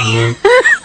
Brian.